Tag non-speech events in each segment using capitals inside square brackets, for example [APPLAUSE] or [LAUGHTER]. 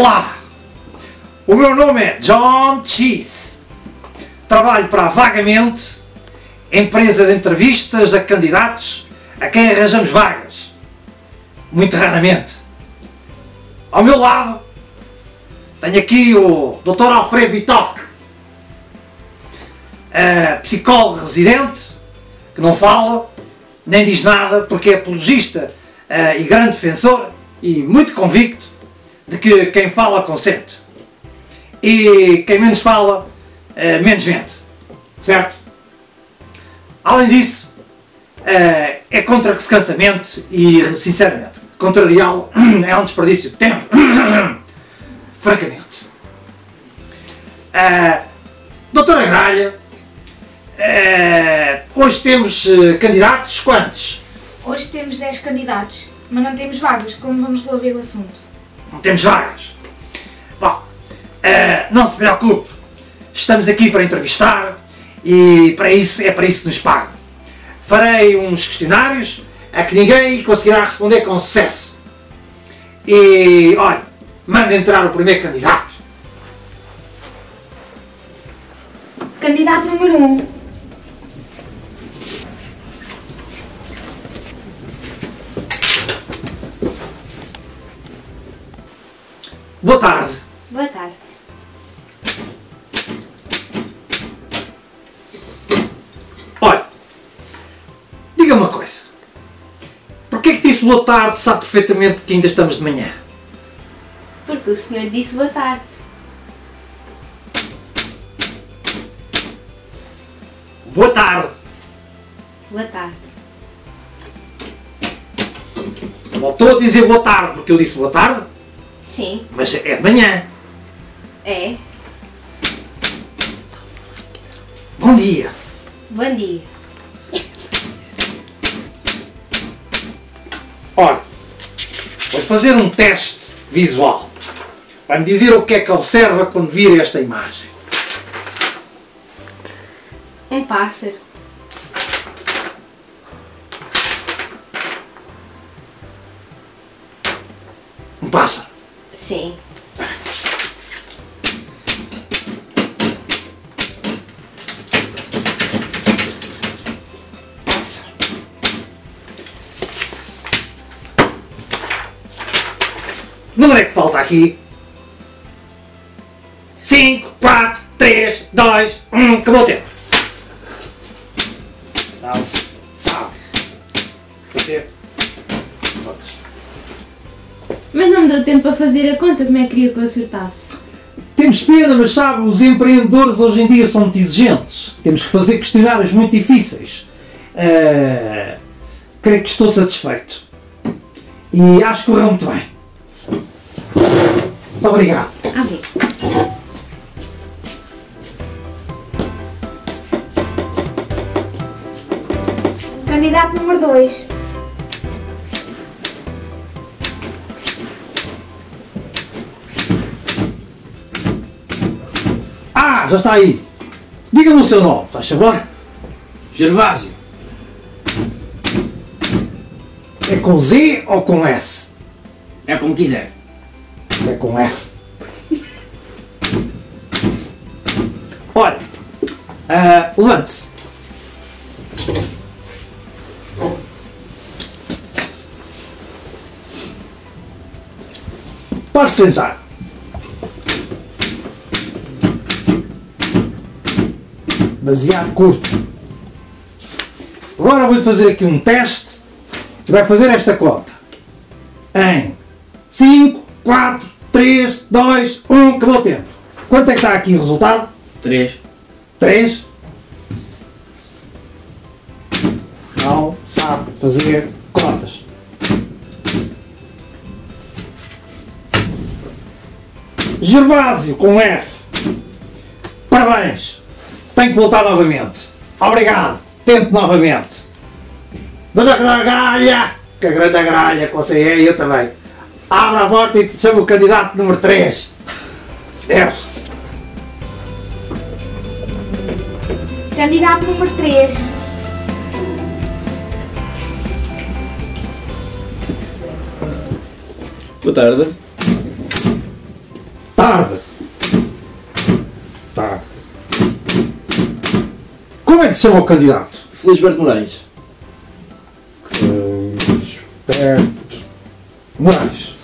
Olá! O meu nome é John Cheese. Trabalho para Vagamente, empresa de entrevistas a candidatos a quem arranjamos vagas. Muito raramente. Ao meu lado tenho aqui o Dr. Alfredo Bitoque, uh, psicólogo residente, que não fala, nem diz nada, porque é apologista uh, e grande defensor e muito convicto de que quem fala consente. E quem menos fala, uh, menos mente. Certo? Além disso, uh, é contra que se cansa mente e, sinceramente, contrariá-lo [CLEARS THROAT] é um desperdício de tempo. [CLEARS THROAT] Francamente. Uh, doutora Gralha, uh, hoje temos candidatos quantos? Hoje temos 10 candidatos, mas não temos vagas, como vamos resolver o assunto? Não temos vagas. Bom, não se preocupe, estamos aqui para entrevistar e para isso, é para isso que nos pagam. Farei uns questionários a que ninguém conseguirá responder com sucesso. E, olha, manda entrar o primeiro candidato. Candidato número 1. Um. Boa tarde. Boa tarde. Olha, diga uma coisa. Porquê que disse boa tarde sabe perfeitamente que ainda estamos de manhã? Porque o senhor disse boa tarde. Boa tarde. Boa tarde. Voltou a dizer boa tarde porque eu disse boa tarde? Sim. Mas é de manhã. É. Bom dia. Bom dia. Olha, vou fazer um teste visual. Vai-me dizer o que é que observa quando vir esta imagem. Um pássaro. Um pássaro. Sim. Número é que falta aqui? 5, 4, 3, 2, 1, acabou o tempo. Não se sabe fazer deu tempo para fazer a conta, como é que queria que eu acertasse? Temos pena, mas sabe, os empreendedores hoje em dia são muito exigentes. Temos que fazer questionários muito difíceis. Eh, creio que estou satisfeito. E acho que correu muito bem. Muito obrigado. Bem. Candidato número 2. Já está aí. Diga-me o seu nome, faz favor. Gervásio. É com Z ou com S? É como quiser. É com F. Olha, ah, levante-se. Pode sentar. Baseado curto. Agora vou fazer aqui um teste e vai fazer esta conta. Em 5, 4, 3, 2, 1, acabou o tempo. Quanto é que está aqui o resultado? Três. 3. Não sabe fazer contas. Gervásio com F. Parabéns. Tem que voltar novamente. Obrigado. Tente novamente. Dona Gralha. Que a grande gralha que você é eu também. Abra a porta e te chamo o candidato número 3. Deus. Candidato número 3. Boa tarde. tarde. Tarde. Como é que se chama o candidato? Felisberto Moraes. Felisberto Moraes.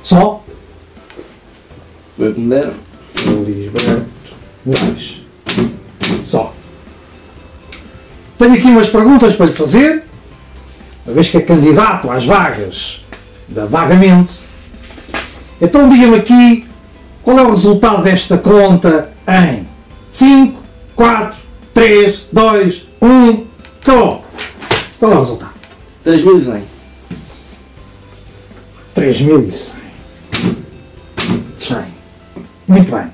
Só? Foi o que me deram. Felisberto Moraes. Só. Tenho aqui umas perguntas para lhe fazer, uma vez que é candidato às vagas da Vagamente. Então diga-me aqui qual é o resultado desta conta em 5, 4, 3, 2, 1. Acabou. Qual é o resultado? 3100. 3100. 100. Muito bem.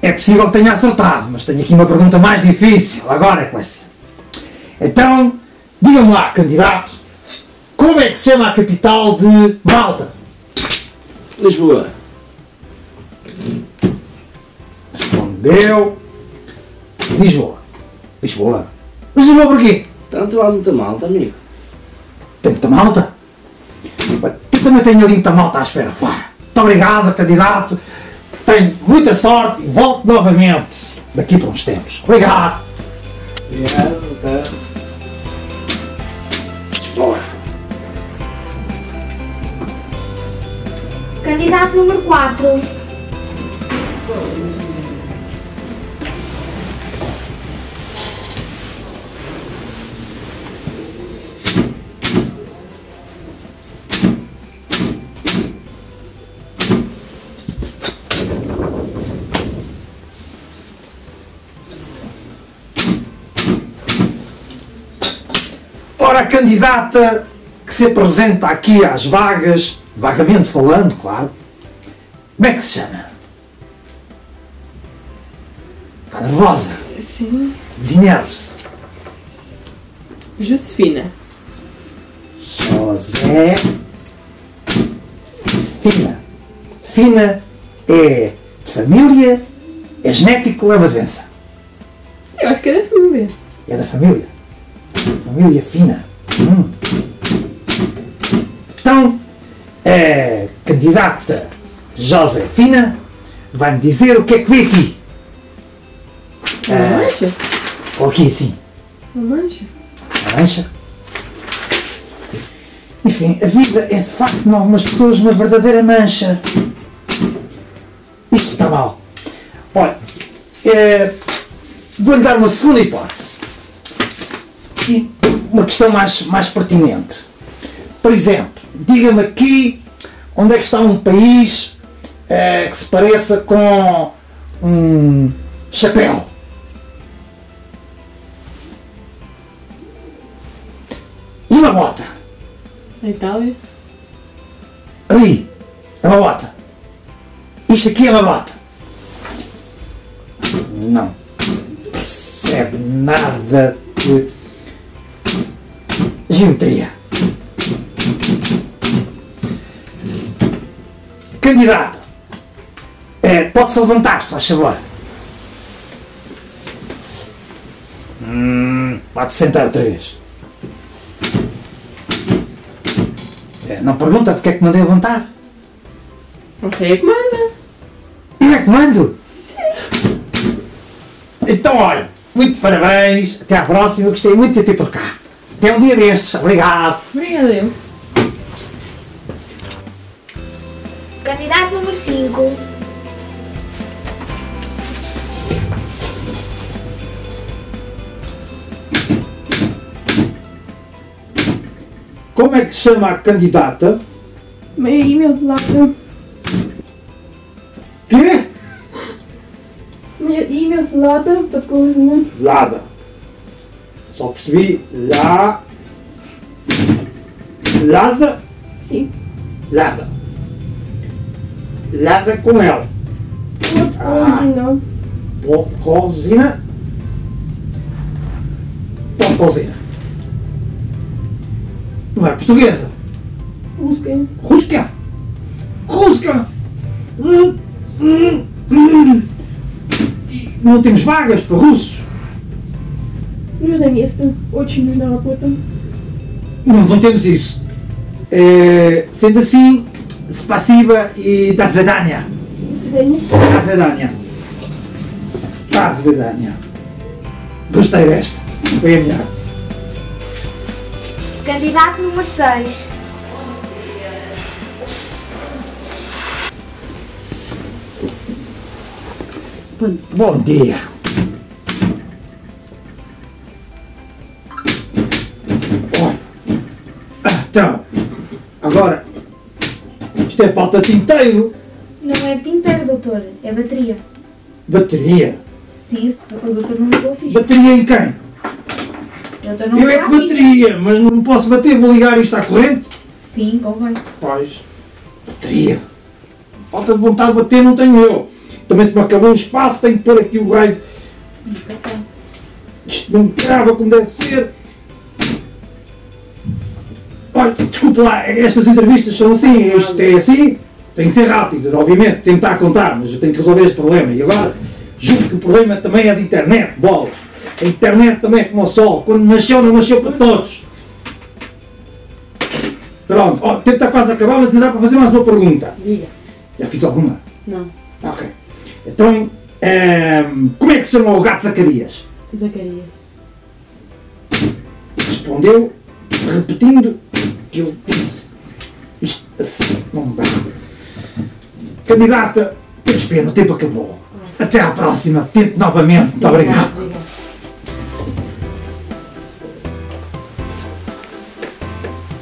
É possível que tenha acertado, mas tenho aqui uma pergunta mais difícil. Agora é que vai ser. Então, diga-me lá, candidato, como é que se chama a capital de Malta? Lisboa. Respondeu. Lisboa. Lisboa. Mas Lisboa porquê? Tanto lá muita malta, amigo. Tem muita malta? Eu também tenho ali muita malta à espera fora. Muito obrigado, candidato. Tenho muita sorte e volto novamente daqui para uns tempos. Obrigado. Obrigado, Lisboa. Candidato número 4. Ora, a candidata que se apresenta aqui às vagas, vagamente falando, claro, como é que se chama? Está nervosa? Sim. Desenerve-se. Josefina. José Fina. Fina é de família, é genético ou é uma doença? Eu acho que era família. É da família. Família fina. Hum. Então, a candidata Josefina vai-me dizer o que é que vê aqui. Uma Ah, mancha? ou aqui assim. Uma mancha? A mancha. Enfim, a vida é de facto, em algumas pessoas, uma verdadeira mancha. Isto está mal. Olha, eh, vou-lhe dar uma segunda hipótese. E uma questão mais, mais pertinente. Por exemplo, diga-me aqui onde é que está um país eh, que se pareça com um chapéu. E uma bota. A Itália? Ali, é uma bota. Isto aqui é uma bota. Não percebe nada de geometria. Candidato, é, pode-se levantar, se faz favor. Hum, pode sentar outra vez. É, não pergunta porque é que mandei levantar. Não sei a que manda. Eu é que mando? Sim. Então, olha, muito parabéns. Até à próxima. Gostei muito de ter por cá. Até um dia destes. Obrigado. Obrigada eu. Candidato número 5. Como é que se chama a candidata? Meio e-mail de lata. Quê? Meio e-mail de lata para cozinha. Lada. Só percebi. Lá. Lada. Sim. Lada. Lada com L. Cozinha. Pode cozina. Pode cozina. Não é portuguesa. Busquem. Rússia! Rússia! Hum, hum, hum. E Não temos vagas para russos. Нужно место. Очень нужна работа. Não, não temos isso. É, sendo assim, Spasiba e das Vedania. Das Vedania. Das Vedania. Gostei desta. Foi a melhor. Candidato número 6. Bom dia. Ó. Então, agora, isto é falta de tinteiro, Não é tinteiro, doutor, é bateria. bateria. Sim, o doutor não ligou a ficha. Bateria em quem? O doutor não Eu é que ficha. bateria, mas não posso bater, vou ligar isto à corrente. Sim, convém. Pois, bateria. Falta de vontade de bater não tenho eu. Também se me acabou o espaço, tenho que pôr aqui o raio. Isto não grava como deve ser. Olha, desculpe lá, estas entrevistas são assim, isto é assim, tem que ser rápido, obviamente, tentar contar, mas eu tenho que resolver este problema. E agora, juro que o problema também é de internet, bolas. A internet também é como o sol, quando nasceu, não nasceu para todos. Pronto, o tempo está quase a acabar, mas ainda dá para fazer mais uma pergunta. Diga. Já fiz alguma? Não. Ok. Então, ehm, como é que se chama o gato Zacarias? Zacarias. Respondeu, repetindo que eu disse. Isto assim, não dá. Candidata, temos pena, o tempo acabou. Até à próxima, tente novamente. Muito obrigado.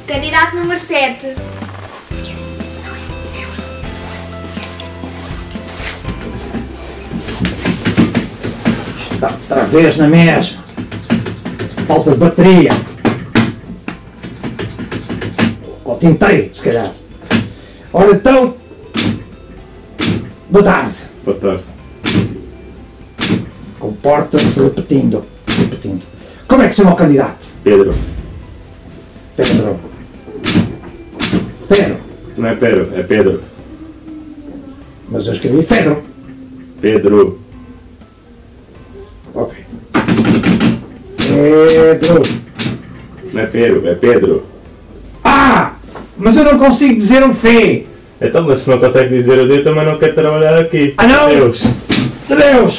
Candidato número 7. Está outra vez na mesma. Falta de bateria. Tentei, se calhar. Ora então. Boa tarde. Boa tarde. Comporta-se repetindo. Repetindo. Como é que se chama o candidato? Pedro. Pedro. Pedro. Não é Pedro, é Pedro. Mas eu escrevi Pedro. Pedro. Ok. Pedro. Não é Pedro, é Pedro. Mas eu não consigo dizer o fé. Então, mas se não consegue dizer o dia, também não quer trabalhar aqui. Ah, não? Deus. Deus!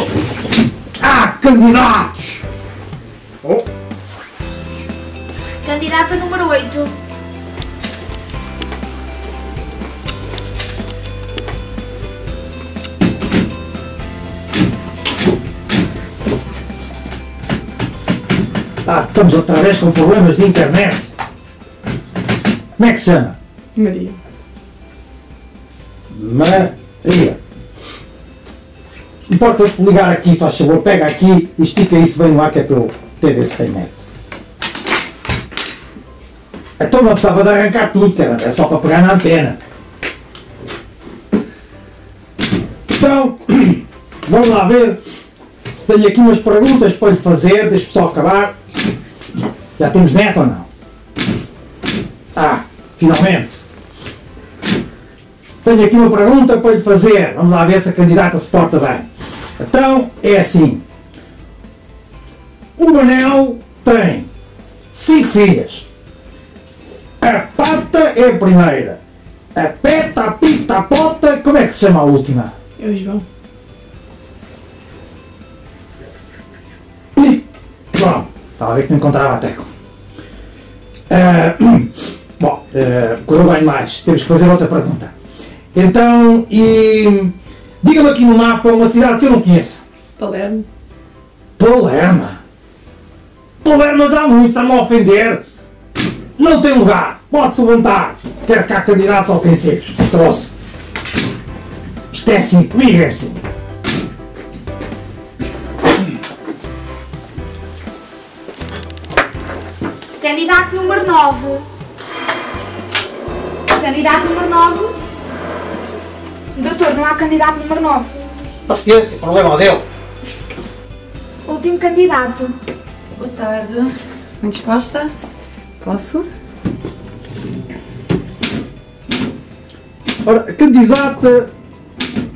Ah, candidatos! Oh, Candidata número 8. ah, estamos outra vez com problemas de internet. Como é que se chama? Maria. Maria. Importa-se ligar aqui, faz favor, pega aqui e estica isso bem no ar que é para eu ter esse tem net. Então não precisava de arrancar tudo, cara. É só para pegar na antena. Então, [CLEARS THROAT] vamos lá ver. Tenho aqui umas perguntas para lhe fazer, deixa-me só acabar. Já temos neto ou não? Finalmente. Tenho aqui uma pergunta para lhe fazer. Vamos lá ver se a candidata se porta bem. Então, é assim. O Manel tem cinco filhas. A pata é a primeira. A peta, a pita, a pota, como é que se chama a última? É o João. Ih, Pronto, estava a ver que não encontrava a tecla. Ah, bom, ah, correu bem mais. Temos que fazer outra pergunta. Então, e diga-me aqui no mapa uma cidade que eu não conheço. Palermo. Palerma. Palermas há muito, está-me a ofender. Não tem lugar. Pode-se levantar. Quero cá candidatos ofensivos. Trouxe. Isto é assim, comigo é assim. Candidato número 9. Candidato número 9. Doutor, não há candidato número 9. Paciência, problema dele. Último candidato. Boa tarde. Bem disposta? Posso? Ora, a candidata,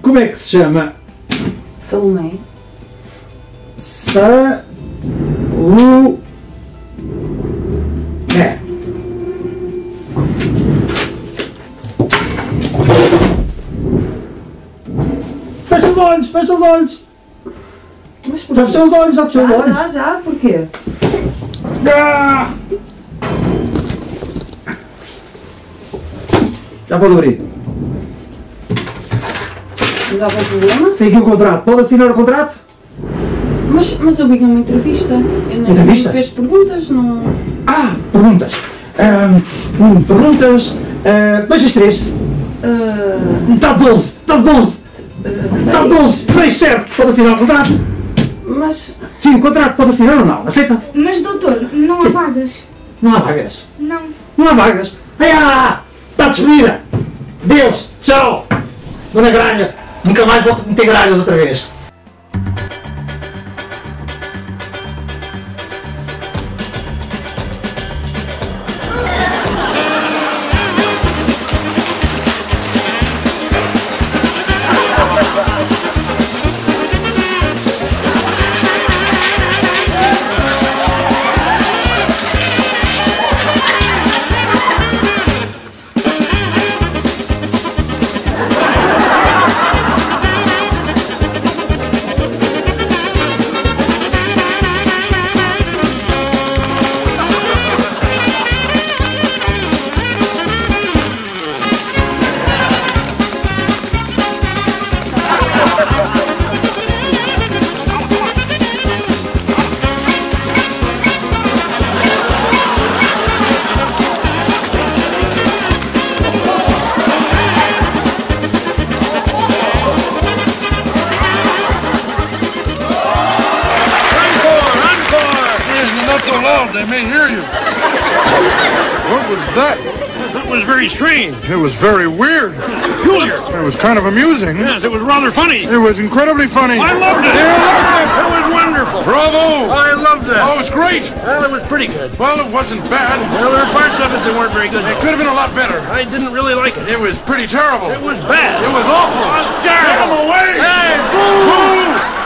como é que se chama? Salomé. Sa... Lu... É. olhos, fecha os olhos. Já fechou os olhos, já fechou os olhos. já, já, porquê? Ah! Já pode abrir. Mas há algum problema? Tem aqui o contrato. Pode assinar o contrato? Mas, mas eu vi uma entrevista. Eu não, Entrevista? não fez perguntas, não. Ah, perguntas. Hum, perguntas. ah, dois três. Uh, Está 12. Está 12. Está 12. 6, certo. Pode assinar o contrato? mas. Sim, o contrato pode assinar ou não? Aceita? Mas doutor, não há vagas. Não há vagas. Não. Não há vagas. Ai, ah, está despedida. Deus. Tchau. Dona Gralha. Nunca mais volto a meter gralhas outra vez. Loud, they may hear you. What was that? That was very strange. It was very weird. Peculiar. It was kind of amusing. Yes, it was rather funny. It was incredibly funny. I loved it. Yeah, I loved It was wonderful. Bravo! I loved that. Oh, it was great. Well, it was pretty good. Well, it wasn't bad. Well, there were parts of it that weren't very good. It could have been a lot better. I didn't really like it. It was pretty terrible. It was bad. It was awful. It was terrible. Get him away! Hey, Boo!